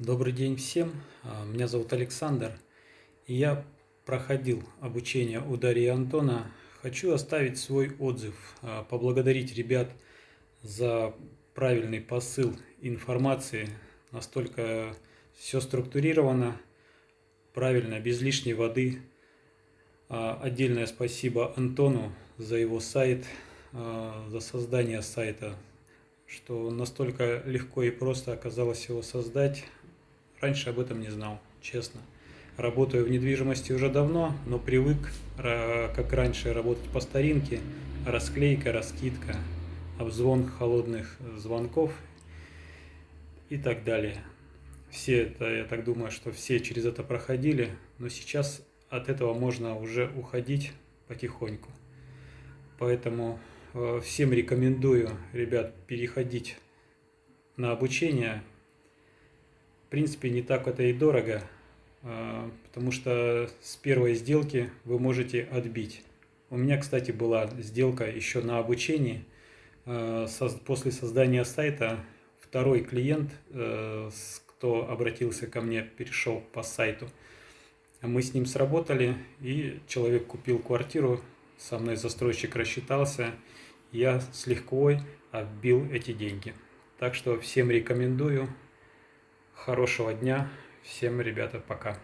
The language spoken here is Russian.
Добрый день всем, А, меня зовут Александр, и я проходил обучение у Дарьи Антона. Хочу оставить свой отзыв, а, поблагодарить ребят за правильный посыл информации, настолько все структурировано, правильно, без лишней воды. А, Отдельное спасибо Антону за его сайт, за создание сайта, что настолько легко и просто оказалось его создать. Раньше об этом не знал, честно. Работаю в недвижимости уже давно, но привык, как раньше, работать по старинке. Расклейка, раскидка, обзвон холодных звонков и так далее. Все это, я так думаю, что все через это проходили, но сейчас от этого можно уже уходить потихоньку. Поэтому э, всем рекомендую, ребят, переходить на обучение. В принципе, не так это и дорого, э, потому что с первой сделки вы можете отбить. У меня, кстати, была сделка еще на обучении. Соз- После создания сайта второй клиент, э, кто обратился ко мне, перешел по сайту. Мы с ним сработали, и человек купил квартиру, со мной застройщик рассчитался, я с лихвой отбил эти деньги. Так что всем рекомендую. Хорошего дня. Всем, ребята, пока.